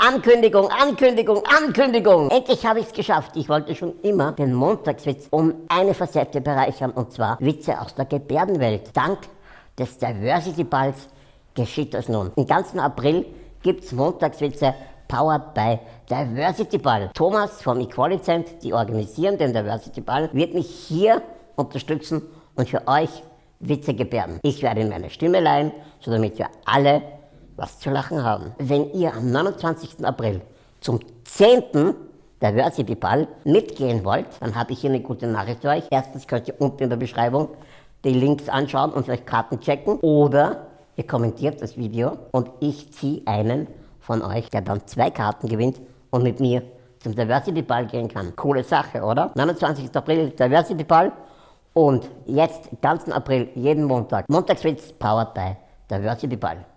Ankündigung, Ankündigung, Ankündigung. Endlich habe ich es geschafft. Ich wollte schon immer den Montagswitz um eine Facette bereichern und zwar Witze aus der Gebärdenwelt. Dank des Diversity Balls geschieht das nun. Im ganzen April gibt es Montagswitze powered by Diversity Ball. Thomas vom Equalicent, die organisieren den Diversity Ball, wird mich hier unterstützen und für euch Witze gebärden. Ich werde ihm meine Stimme leihen, so damit wir alle was zu lachen haben. Wenn ihr am 29. April zum 10. der Versity Ball mitgehen wollt, dann habe ich hier eine gute Nachricht für euch. Erstens könnt ihr unten in der Beschreibung die Links anschauen und vielleicht Karten checken oder ihr kommentiert das Video und ich ziehe einen von euch, der dann zwei Karten gewinnt und mit mir zum Diversity Ball gehen kann. Coole Sache, oder? 29. April Diversity Ball und jetzt ganzen April jeden Montag. Montagswitz powered by Diversity Ball.